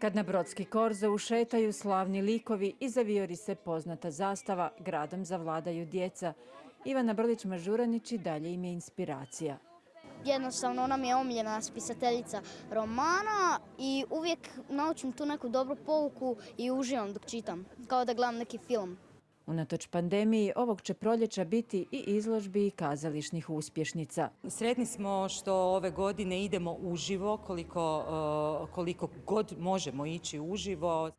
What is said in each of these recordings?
Kad na brodski korzo ušetaju slavni likovi i zavijori se poznata zastava, gradom zavladaju djeca. Ivana Brlić-Mažuranić i dalje im je inspiracija. Jednostavno ona mi je omiljena spisateljica romana i uvijek naučim tu neku dobru pouku i uživam dok čitam, kao da gledam neki film. Unatoč pandemiji, ovog će proljeća biti i izložbi i kazališnih uspješnica. Sretni smo što ove godine idemo uživo koliko, eh, koliko god možemo ići uživo.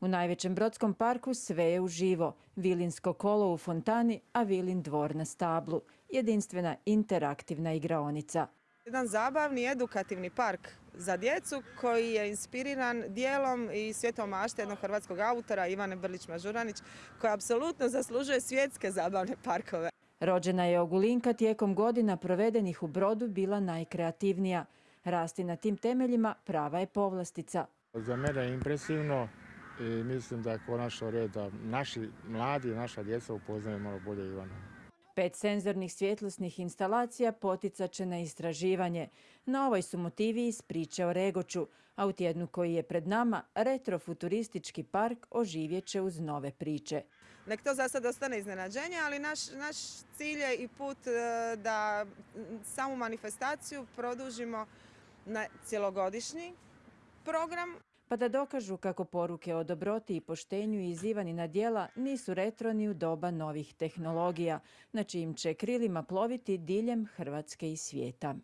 U najvećem brodskom parku sve je uživo. Vilinsko kolo u fontani, a Vilin dvor na stablu. Jedinstvena interaktivna igraonica. Jedan zabavni edukativni park za djecu koji je inspiriran dijelom i svjetom mašte jednog hrvatskog autora Ivane Brlić-Mažuranić koja apsolutno zaslužuje svjetske zabavne parkove. Rođena je Ogulinka tijekom godina provedenih u brodu bila najkreativnija. Rasti na tim temeljima prava je povlastica. Za mene je impresivno i mislim da je konačno red da naši mladi, naša djeca upoznaju malo bolje Ivana. Pet senzornih svjetlosnih instalacija poticat će na istraživanje. Na ovoj su motivi iz priče o Regoću, a u tjednu koji je pred nama, retrofuturistički park oživjet će uz nove priče. Nek to za sad ostane iznenađenje, ali naš, naš cilj je i put e, da samu manifestaciju produžimo na cjelogodišnji program pa da dokažu kako poruke o dobroti i poštenju iz Ivanina dijela nisu retro ni u doba novih tehnologija, na čijim će krilima ploviti diljem Hrvatske i svijeta.